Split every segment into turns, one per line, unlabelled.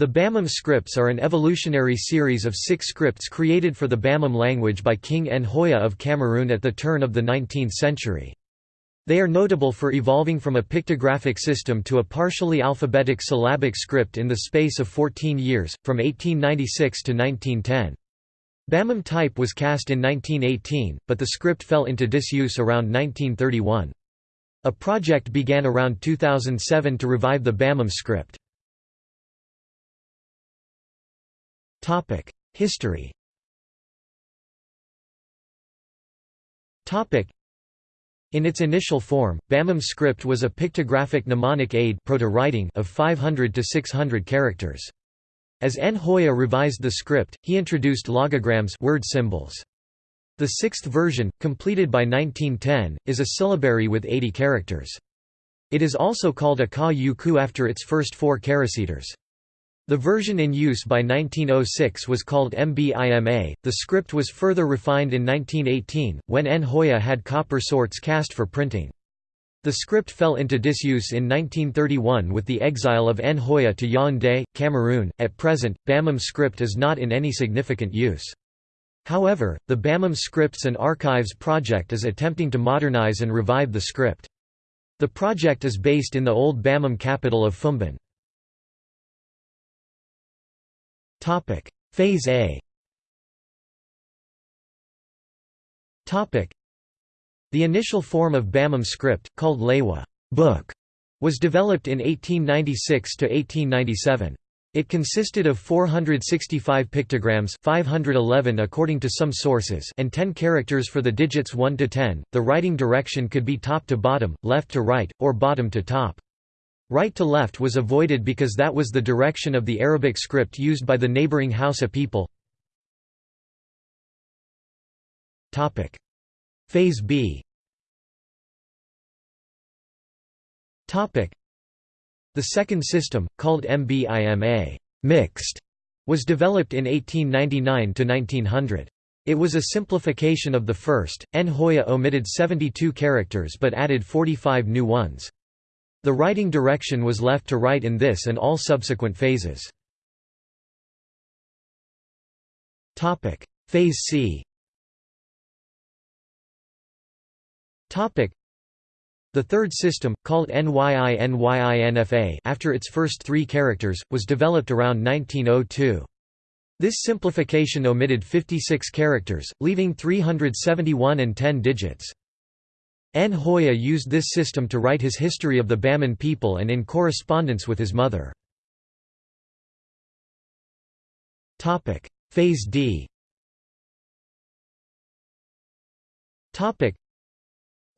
The Bamum scripts are an evolutionary series of six scripts created for the Bamum language by King Njoya of Cameroon at the turn of the 19th century. They are notable for evolving from a pictographic system to a partially alphabetic syllabic script in the space of 14 years, from 1896 to 1910. Bamum type was cast in 1918, but the script fell into disuse around 1931. A project began around 2007 to revive the Bamum script. History in its initial form, Bamum script was a pictographic mnemonic aid proto-writing of 500 to 600 characters. As Njoya revised the script, he introduced logograms word symbols. The sixth version, completed by 1910, is a syllabary with 80 characters. It is also called a ka yu ku after its first four characters. The version in use by 1906 was called MBIMA. The script was further refined in 1918, when Njoya had copper sorts cast for printing. The script fell into disuse in 1931 with the exile of Njoya to Yaoundé, Cameroon. At present, Bamum script is not in any significant use. However, the Bamum Scripts and Archives project is attempting to modernize and revive the script. The project is based in the old Bamum capital of Foumban. Topic: Phase A. Topic: The initial form of Bamum script, called Lewa book, was developed in 1896 to 1897. It consisted of 465 pictograms 511 according to some sources and 10 characters for the digits 1 to 10. The writing direction could be top to bottom, left to right, or bottom to top. Right to left was avoided because that was the direction of the Arabic script used by the neighboring Hausa people. Phase B The second system, called MBIMA mixed, was developed in 1899 to 1900. It was a simplification of the first. Njoya omitted 72 characters but added 45 new ones. The writing direction was left to right in this and all subsequent phases. Phase C the third system, called NYI-NYI-NFA after its first three characters, was developed around 1902. This simplification omitted 56 characters, leaving 371 and 10 digits. Njoya used this system to write his history of the Bamum people and in correspondence with his mother. Phase D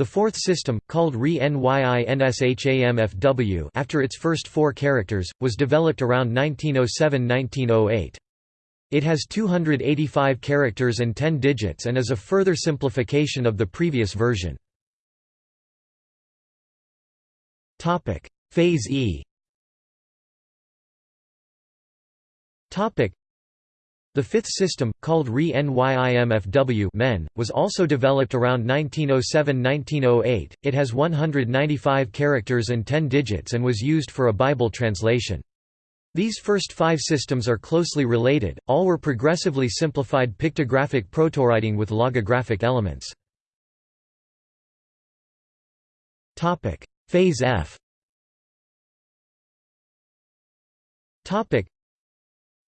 the fourth system, called RE-NYI-NSHAMFW after its first four characters, was developed around 1907–1908. It has 285 characters and 10 digits and is a further simplification of the previous version. Topic: Phase E. Topic: The fifth system, called RE-NYIMFW men, was also developed around 1907–1908. It has 195 characters and 10 digits and was used for a Bible translation. These first five systems are closely related, all were progressively simplified pictographic protowriting with logographic elements. Phase F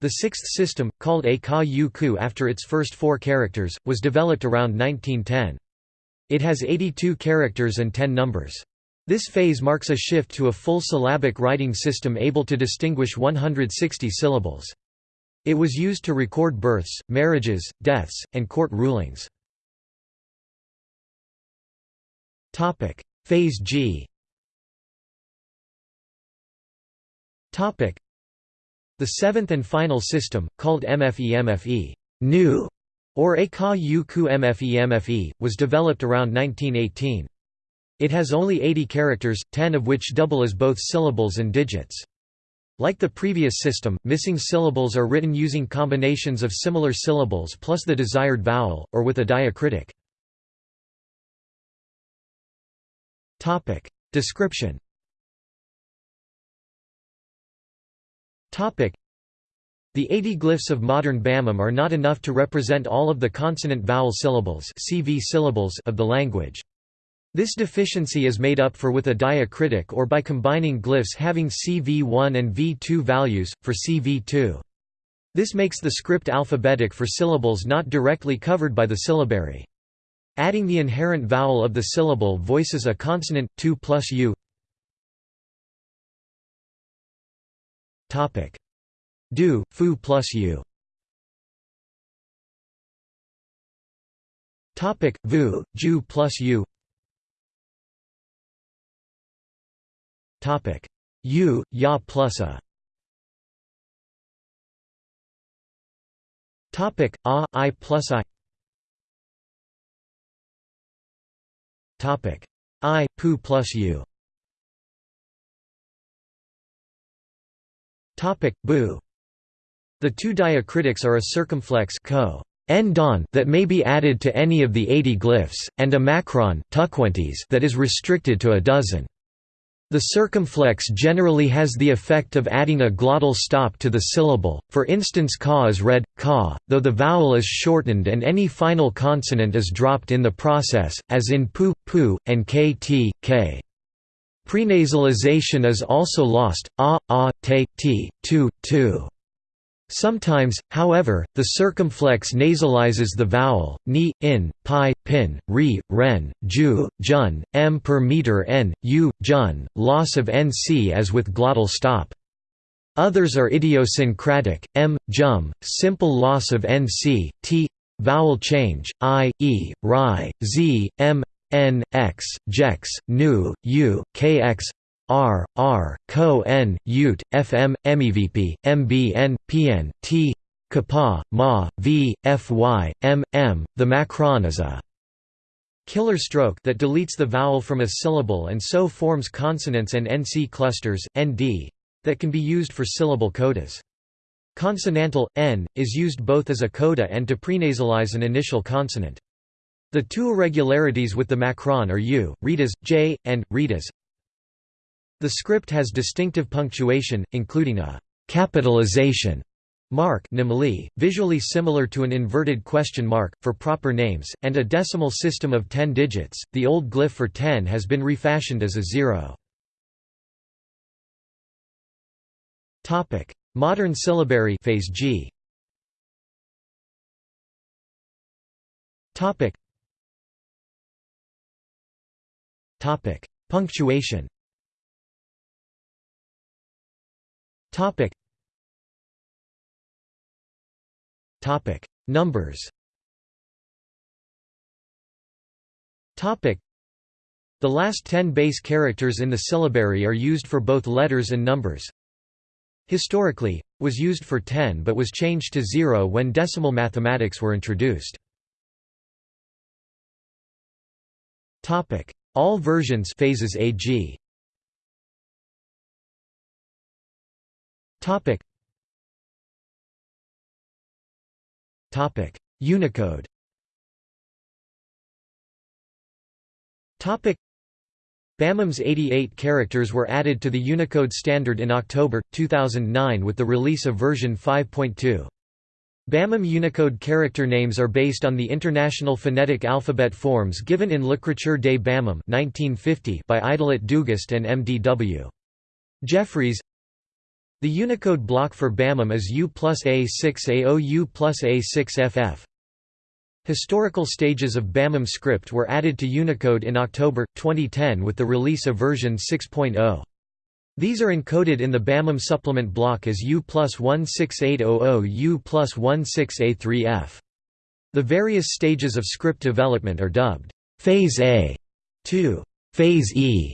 The sixth system, called a ka yu ku after its first four characters, was developed around 1910. It has 82 characters and 10 numbers. This phase marks a shift to a full syllabic writing system able to distinguish 160 syllables. It was used to record births, marriages, deaths, and court rulings. Phase G the seventh and final system, called MFE-MFE new, or Aka Yu Ku MFE-MFE, was developed around 1918. It has only 80 characters, 10 of which double as both syllables and digits. Like the previous system, missing syllables are written using combinations of similar syllables plus the desired vowel, or with a diacritic. Description The 80 glyphs of modern Bamum are not enough to represent all of the consonant-vowel syllables, CV syllables of the language. This deficiency is made up for with a diacritic or by combining glyphs having CV1 and V2 values, for CV2. This makes the script alphabetic for syllables not directly covered by the syllabary. Adding the inherent vowel of the syllable voices a consonant, 2 plus u Do, fu plus u Topic vu, ju plus u. Topic u, ya plus a. Topic a, i plus i. Topic i, pu plus u. Topic bu. The two diacritics are a circumflex co don that may be added to any of the 80 glyphs, and a macron that is restricted to a dozen. The circumflex generally has the effect of adding a glottal stop to the syllable, for instance ka is read, ka, though the vowel is shortened and any final consonant is dropped in the process, as in pu, pu, and kt, k. Prenasalization is also lost, a, a, te, t, tu, tu. Sometimes, however, the circumflex nasalizes the vowel, ni, in, pi, pin, ri, ren, ju, jun, m per meter n, u, jun, loss of nc as with glottal stop. Others are idiosyncratic, m, jum, simple loss of nc, t, vowel change, i, e, ri, z, m, n, x, jex, nu, u, kx, R, R, Co N, Ma, V, Fy, M, M. The macron is a killer stroke that deletes the vowel from a syllable and so forms consonants and NC clusters, ND, that can be used for syllable codas. Consonantal, n, is used both as a coda and to prenasalize an initial consonant. The two irregularities with the macron are u, read as, j, and, read the script has distinctive punctuation, including a capitalization mark visually similar to an inverted question mark, for proper names, and a decimal system of 10 digits. The old glyph for 10 has been refashioned as a zero. Modern syllabary phase G. Topic. Topic. Punctuation Topic. Topic. Numbers. Topic. The last 10 base characters in the syllabary are used for both letters and numbers. Historically, was used for 10 but was changed to 0 when decimal mathematics were introduced. Topic. All versions phases AG. Topic. Topic. Unicode. Topic. Bamum's 88 characters were added to the Unicode standard in October, 2009 with the release of version 5.2. Bamum Unicode character names are based on the International Phonetic Alphabet forms given in L'écriture des Bamum 1950 by Idelette Dugast and M.D.W. Jeffreys the Unicode block for Bamum is U plus A6AO U plus A6FF. Historical stages of Bamum script were added to Unicode in October, 2010 with the release of version 6.0. These are encoded in the Bamum supplement block as U plus 16800 U plus 16A3F. The various stages of script development are dubbed Phase A to Phase E.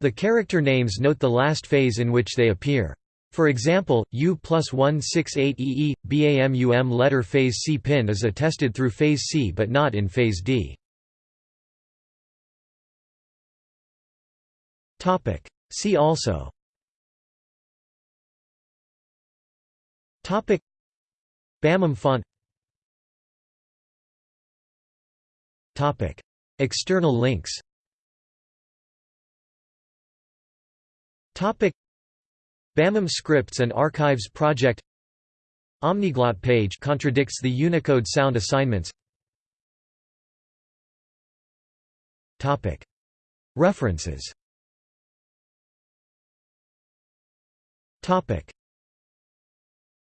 The character names note the last phase in which they appear. For example, U plus 168EE, BAMUM letter phase C pin is attested through phase C but not in phase D. See also. Topic. Bamum font. Topic. External links. Topic. Bamum Scripts and Archives Project. Omniglot page contradicts the Unicode sound assignments. Topic. References Topic: